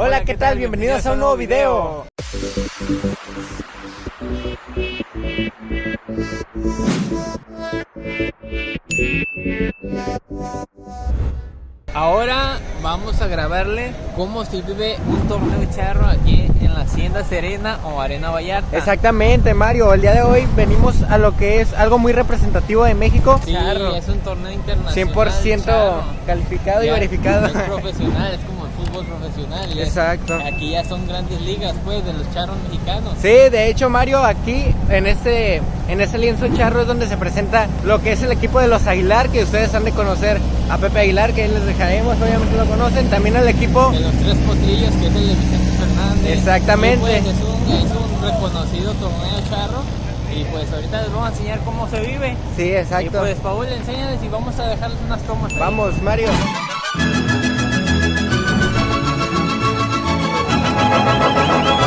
Hola, ¿qué tal? Bienvenidos a un nuevo video. Ahora vamos a grabarle cómo se vive un torneo charro aquí en la Hacienda Serena o Arena Vallarta. Exactamente, Mario. El día de hoy venimos a lo que es algo muy representativo de México. Sí, es un torneo internacional. 100% charro. calificado y verificado. Es profesional, es como fútbol profesional. ya Exacto. Aquí ya son grandes ligas, pues, de los charros mexicanos. Sí, de hecho, Mario, aquí en este, en este lienzo charro es donde se presenta lo que es el equipo de los Aguilar, que ustedes han de conocer a Pepe Aguilar, que ahí les dejaremos, obviamente lo conocen. También el equipo. De los tres potrillos, que es el de Vicente Fernández. Exactamente. Y, pues, es, un, es un reconocido torneo charro. Y pues ahorita les vamos a enseñar cómo se vive. Sí, Y exacto. pues Paul, enséñales y vamos a dejarles unas tomas. ahí. Vamos, Mario. Thank you.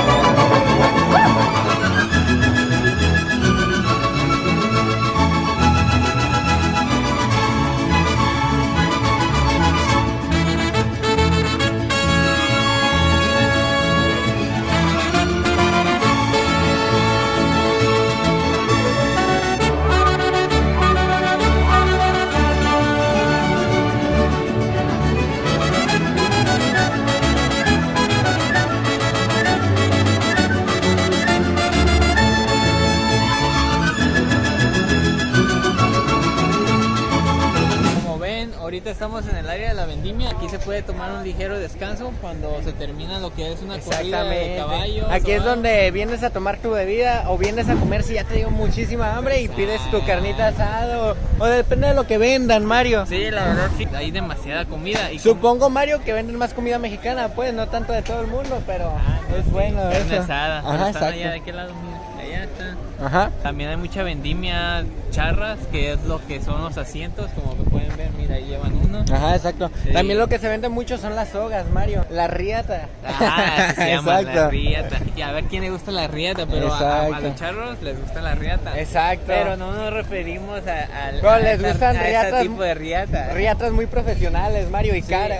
Puede tomar un ligero descanso cuando se termina lo que es una corrida de caballos. Aquí es donde vienes a tomar tu bebida o vienes a comer si ya te dio muchísima hambre y pides tu carnita asada o, o depende de lo que vendan, Mario. Sí, la verdad sí. Hay demasiada comida. Y Supongo, Mario, que venden más comida mexicana, pues no tanto de todo el mundo, pero es bueno carne eso. asada. Ajá, están allá de exacto. qué lado, mira. Allá está. Ajá. También hay mucha vendimia charras, que es lo que son los asientos, como pueden ver, mira, ahí llevan uno. Ajá, exacto. Sí. También lo que se vende mucho son las sogas, Mario. La riata. Ah, se llama la riata. Y a ver quién le gusta la riata, pero a, a- los charros les gusta la riata. Exacto. Pero no nos referimos a, al- No, a les esta- gustan a este riatas- tipo de riata. Riatas muy profesionales, Mario, y Sí, caras.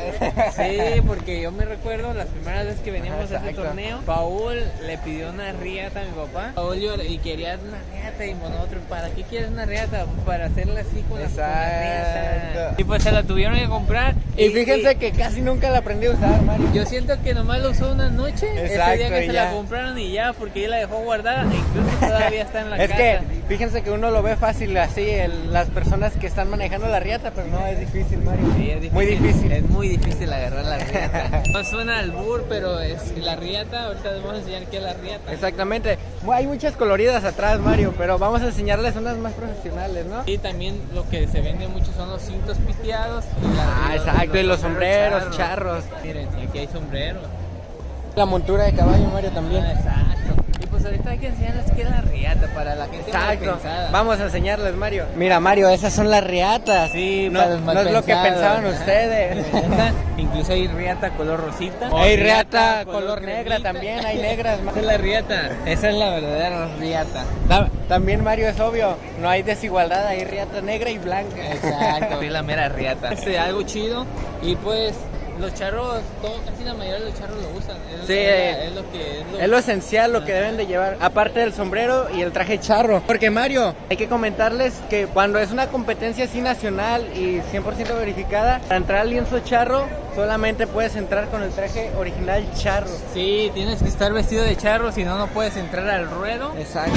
sí, porque yo me recuerdo las primeras veces que veníamos Ajá, a ese torneo, Paul le pidió una riata a mi papá. Paul y quería una riata y nosotros, ¿para qué quieres una riata? Para hacerla así con la riata. Y pues se la tuvieron que comprar. Y fíjense que casi nunca la aprendí a usar, Mario. Yo siento que nomás lo usó una noche, ese Exacto, día que se ya. la compraron y ya, porque ella la dejó guardada e incluso todavía está en la Es casa. que fíjense que uno lo ve fácil así, el- las personas que están manejando la riata, pero no, es difícil, Mario. Sí, es difícil. Muy difícil. Es muy difícil agarrar la riata. No suena al bur, pero es la riata. Ahorita les vamos a enseñar qué es la riata. Exactamente. Hay muchas coloridas atrás, Mario, pero vamos a enseñarles unas más profesionales, ¿no? Y también lo que se vende mucho son los cintos piteados. y la- Ah, los- exacto, y los sombreros charros. Miren, aquí hay sombreros. La montura de caballo, Mario, también. Ah, exacto. Pues ahorita hay que enseñarles qué es la riata para la gente mal Exacto. pensada. Vamos a enseñarles, Mario. Mira, Mario, esas son las riatas. Sí, no, para los no es lo que pensaban ustedes. Incluso hay riata color rosita. Hay riata color negra también, hay negras. Esa es la riata. Esa es la verdadera riata. Ta- También, Mario, es obvio, no hay desigualdad, hay riata negra y blanca. Exacto. Soy la mera riata. Este, algo chido. Y pues los charros, todo, casi la mayoría de los charros lo usan. Es, Sí, es, eh, la- es lo que es lo, Es lo esencial, lo que deben de llevar, aparte del sombrero y el traje charro. Porque Mario, hay que comentarles que cuando es una competencia así nacional y 100% verificada, para entrar al lienzo charro solamente puedes entrar con el traje original charro. Sí, tienes que estar vestido de charro, si no, no puedes entrar al ruedo. Exacto.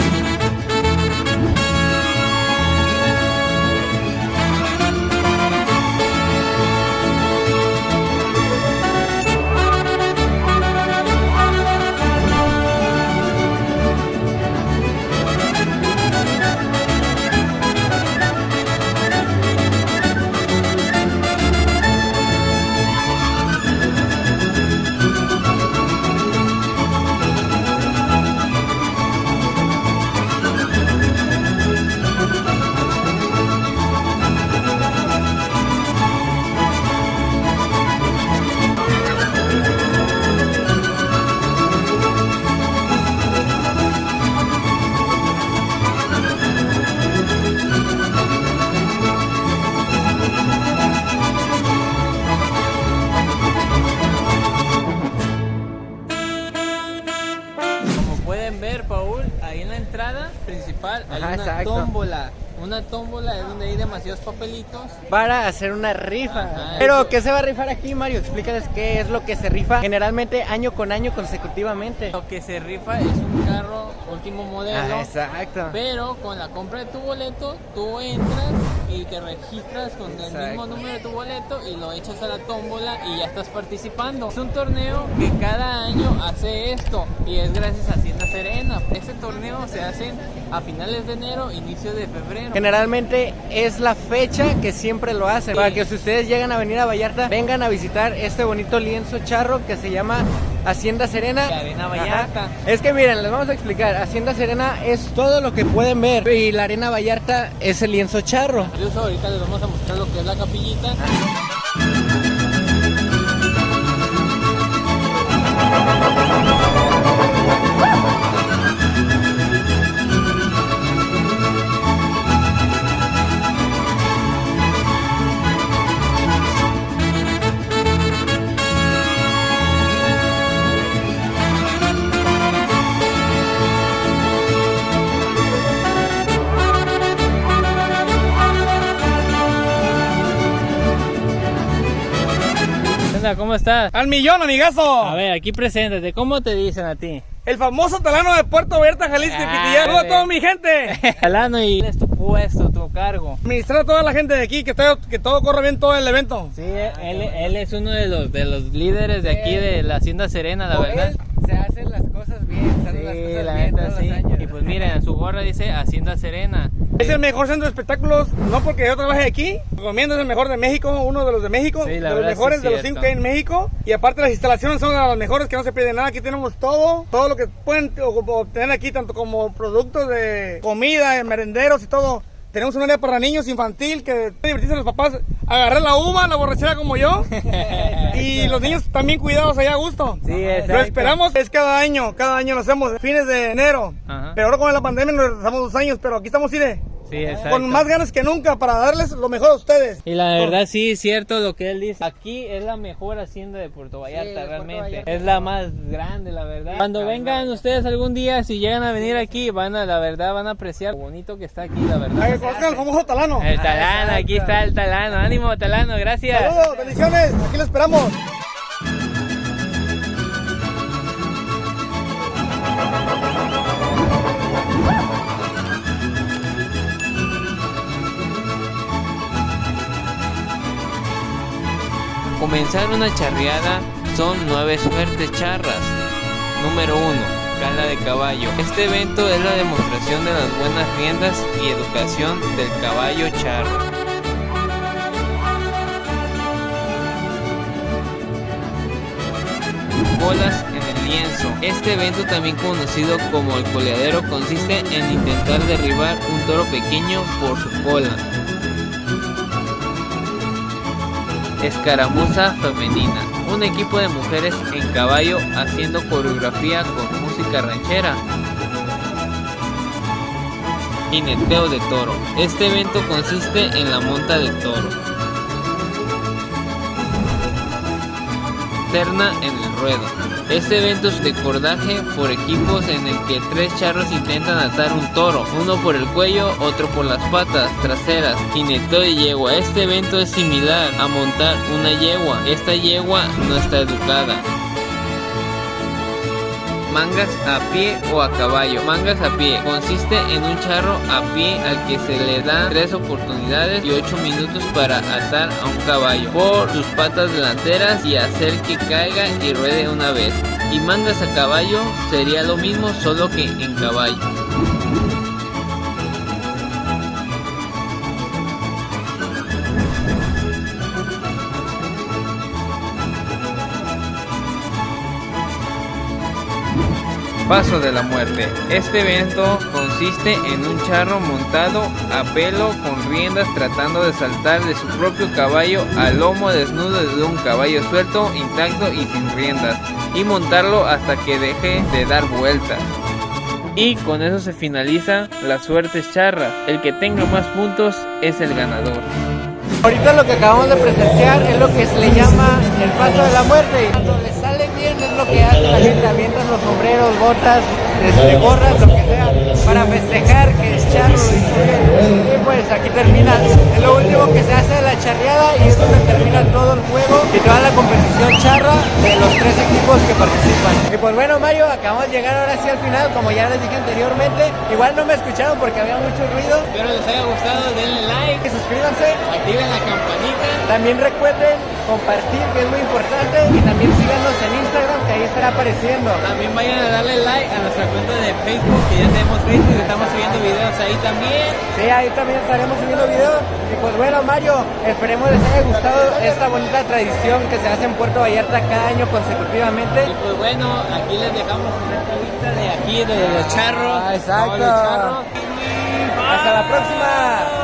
Exacto. tómbola. Una tómbola es donde hay demasiados papelitos. Para hacer una rifa. Ajá, Pero, eso. ¿qué se va a rifar aquí, Mario? Explícales qué es lo que se rifa generalmente año con año consecutivamente. Lo que se rifa es un carro último modelo. Ah, exacto. Pero con la compra de tu boleto, tú entras y te registras con el mismo número de tu boleto y lo echas a la tómbola y ya estás participando. Es un torneo que cada año hace esto y es gracias a Hacienda Serena. Este torneo se hace a finales de enero, inicio de febrero. Generalmente es la fecha que siempre lo hacen. Sí. Para que si ustedes llegan a venir a Vallarta, vengan a visitar este bonito lienzo charro que se llama Hacienda Serena. Arena Vallarta. Ajá. Es que miren, les vamos a explicar. Hacienda Serena es todo lo que pueden ver. Y la Arena Vallarta es el lienzo charro. Incluso ahorita les vamos a mostrar lo que es la capillita. Onda? ¿Cómo estás? Al millón, amigazo. A ver, aquí preséntate. ¿Cómo te dicen a ti? El famoso talano de Puerto Vallarta, Jalisco y Ah, Pitillán. Saludos a toda mi gente. Alano, y ¿cuál es tu puesto, tu cargo? Administrar a toda la gente de aquí, que todo, que todo corra bien todo el evento. Sí, él, él es uno de los, de los líderes de aquí de la Hacienda Serena, la verdad. Él se hacen las cosas bien, se hacen Sí, las cosas la bien neta todos sí. los años. Y pues miren, en su gorra dice Hacienda Serena. Es el mejor centro de espectáculos, no porque yo trabaje aquí. Recomiendo, es el mejor de México, uno de los de México. Sí, de los mejores de los cinco que hay en México. Y aparte las instalaciones son las mejores que no se pierde nada. Aquí tenemos todo, todo lo que pueden obtener aquí, tanto como productos de comida, de merenderos y todo. Tenemos un área para niños infantil que divertirse los papás, agarrar la uva, la borrachera como yo. y los niños también cuidados allá a gusto. Sí. Lo esperamos, es cada año, cada año lo hacemos, fines de enero. Ajá. Pero ahora con la pandemia nos retrasamos dos años, pero aquí estamos, Ire, Sí, exacto. con más ganas que nunca para darles lo mejor a ustedes. Y la verdad sí es cierto lo que él dice. Aquí es la mejor hacienda de Puerto Vallarta, de Puerto realmente. Vallarta. Es la más grande, la verdad. Cuando vengan ustedes algún día, si llegan a venir aquí, van a, la verdad, van a apreciar lo bonito que está aquí, la Para que verdad. conozcan al famoso talano. El talano, aquí está el talano. Ánimo, talano, gracias. Saludos, bendiciones, aquí lo esperamos. Comenzar una charreada son nueve suertes charras. Número 1. Cala de caballo. Este evento es la demostración de las buenas riendas y educación del caballo charro. Colas en el lienzo. Este evento también conocido como el coleadero consiste en intentar derribar un toro pequeño por su cola. Escaramuza femenina. Un equipo de mujeres en caballo haciendo coreografía con música ranchera. Jineteo de toro. Este evento consiste en la monta de toro. Terna en el ruedo. Este evento es de cordaje por equipos en el que tres charros intentan atar un toro, uno por el cuello, otro por las patas traseras, jineteo de yegua. Este evento es similar a montar una yegua. Esta yegua no está educada. Mangas a pie o a caballo. Mangas a pie. Consiste en un charro a pie al que se le dan tres oportunidades y 8 minutos para atar a un caballo por sus patas delanteras y hacer que caiga y ruede una vez. Y mangas a caballo sería lo mismo solo que en caballo. Paso de la muerte. Este evento consiste en un charro montado a pelo con riendas tratando de saltar de su propio caballo al lomo desnudo de un caballo suelto, intacto y sin riendas y montarlo hasta que deje de dar vueltas. Y con eso se finaliza la suerte charra. El que tenga más puntos es el ganador. Ahorita lo que acabamos de presenciar es lo que se le llama el paso de la muerte. Cuando le sale bien es lo que hace la gente avienta los botas, este, gorras, lo que sea, para festejar que el charro. Y pues aquí termina, es lo último que se hace de la charreada y es donde termina todo el juego y toda la competición charra de los tres equipos que participan. Y pues bueno Mario, acabamos de llegar ahora sí al final, como ya les dije anteriormente, igual no me escucharon porque había mucho ruido. Espero les haya gustado, denle Y suscríbanse, activen la campanita. también recuerden compartir que es muy importante y también síganos en Instagram que ahí estará apareciendo. También vayan a darle like a nuestra cuenta de Facebook, que ya tenemos Facebook, estamos subiendo videos ahí también. Sí, ahí también estaremos subiendo videos. Y pues bueno, Mario, esperemos les haya gustado esta bonita tradición que se hace en Puerto Vallarta cada año consecutivamente. Y pues bueno, aquí les dejamos esta vista de aquí, de los charros. Ah, exacto. de los charros. Hasta la próxima.